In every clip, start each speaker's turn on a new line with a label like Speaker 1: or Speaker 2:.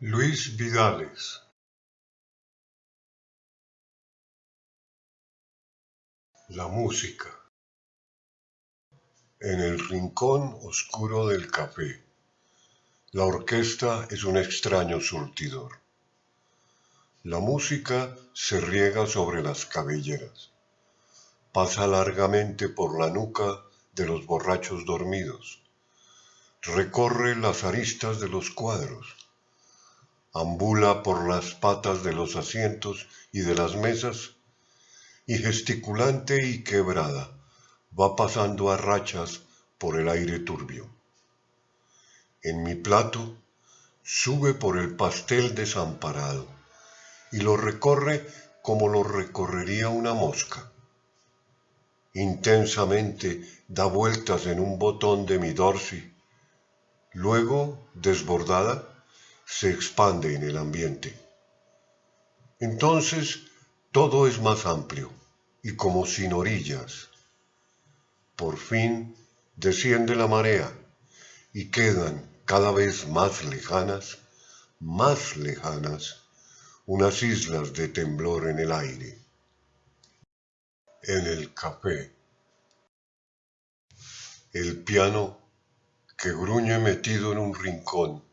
Speaker 1: Luis Vidales. La música. En el rincón oscuro del café, la orquesta es un extraño surtidor. La música se riega sobre las cabelleras, pasa largamente por la nuca de los borrachos dormidos, recorre las aristas de los cuadros, ambula por las patas de los asientos y de las mesas, y gesticulante y quebrada va pasando a rachas por el aire turbio. En mi plato sube por el pastel desamparado y lo recorre como lo recorrería una mosca. Intensamente da vueltas en un botón de mi dorsi, luego, desbordada, se expande en el ambiente. Entonces todo es más amplio y como sin orillas. Por fin desciende la marea y quedan cada vez más lejanas, más lejanas, unas islas de temblor en el aire. En el café. El piano que gruñe metido en un rincón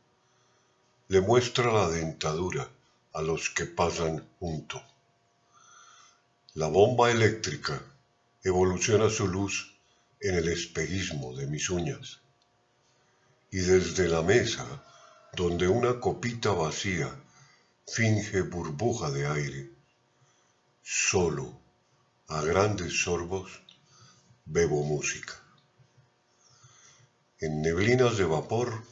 Speaker 1: le muestra la dentadura a los que pasan junto. La bomba eléctrica evoluciona su luz en el espejismo de mis uñas. Y desde la mesa, donde una copita vacía finge burbuja de aire, solo, a grandes sorbos, bebo música. En neblinas de vapor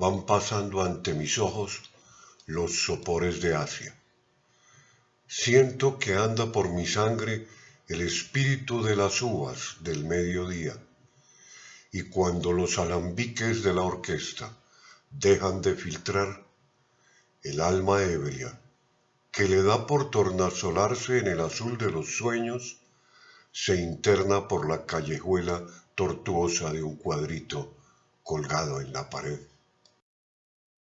Speaker 1: van pasando ante mis ojos los sopores de Asia. Siento que anda por mi sangre el espíritu de las uvas del mediodía. Y cuando los alambiques de la orquesta dejan de filtrar, el alma ebria, que le da por tornasolarse en el azul de los sueños, se interna por la callejuela tortuosa de un cuadrito colgado en la pared.